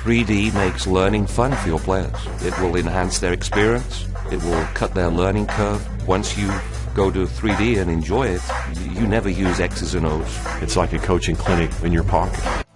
3D makes learning fun for your players. It will enhance their experience. It will cut their learning curve. Once you go to 3D and enjoy it, you never use X's and O's. It's like a coaching clinic in your pocket.